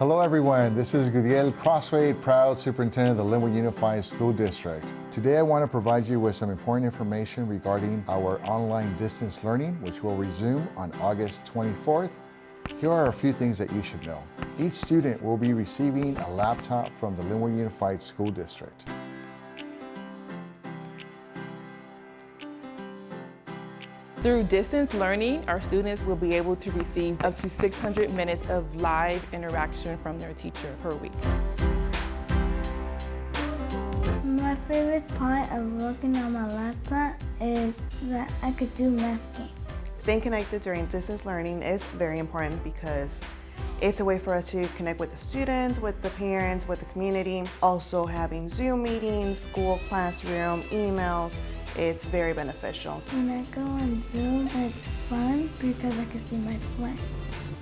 Hello everyone, this is Gudiel Crosthwaite, proud superintendent of the Lynwood Unified School District. Today I want to provide you with some important information regarding our online distance learning, which will resume on August 24th. Here are a few things that you should know. Each student will be receiving a laptop from the Lynwood Unified School District. Through distance learning, our students will be able to receive up to 600 minutes of live interaction from their teacher per week. My favorite part of working on my laptop is that I could do math games. Staying connected during distance learning is very important because it's a way for us to connect with the students, with the parents, with the community. Also having Zoom meetings, school Classroom, emails, it's very beneficial. When I go on Zoom, it's fun because I can see my friends.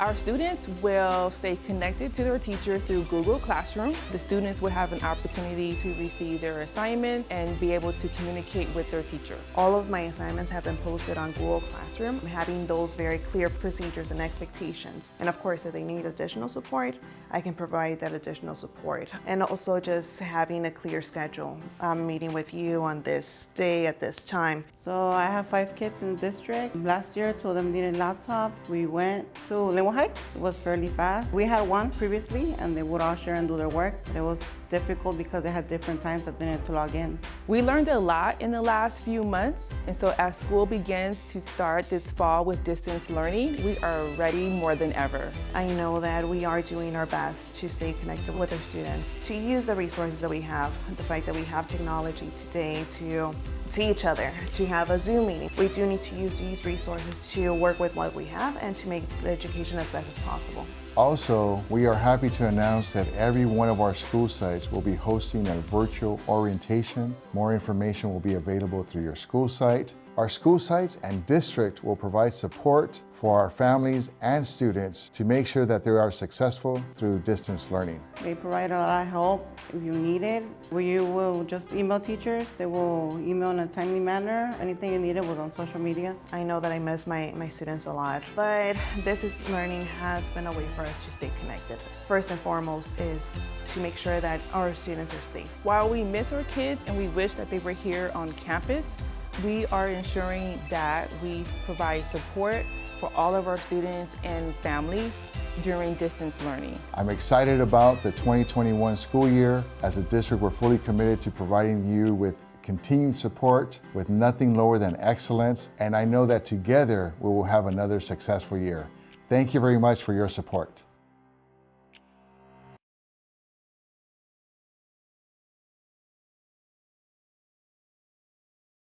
Our students will stay connected to their teacher through Google Classroom. The students will have an opportunity to receive their assignments and be able to communicate with their teacher. All of my assignments have been posted on Google Classroom, having those very clear procedures and expectations. And of course, if they need additional support, I can provide that additional support. And also just having a clear schedule. I'm meeting with you on this day at this time. So I have five kids in the district. Last year, I told them needed laptops. We went to Lynwood High. It was fairly fast. We had one previously, and they would all share and do their work. But it was difficult because they had different times that they needed to log in. We learned a lot in the last few months, and so as school begins to start this fall with distance learning, we are ready more than ever. I know that we are doing our best to stay connected with our students, to use the resources that we have, the fact that we have technology today to see each other, to have a Zoom meeting. We do need to use these resources to work with what we have and to make the education as best as possible. Also, we are happy to announce that every one of our school sites will be hosting a virtual orientation. More information will be available through your school site. Our school sites and district will provide support for our families and students to make sure that they are successful through distance learning. They provide a lot of help if you need it. You will just email teachers. They will email in a timely manner. Anything you needed was on social media. I know that I miss my, my students a lot, but distance learning has been a way for us to stay connected. First and foremost is to make sure that our students are safe. While we miss our kids and we wish that they were here on campus, we are ensuring that we provide support for all of our students and families during distance learning. I'm excited about the 2021 school year. As a district, we're fully committed to providing you with continued support with nothing lower than excellence. And I know that together we will have another successful year. Thank you very much for your support.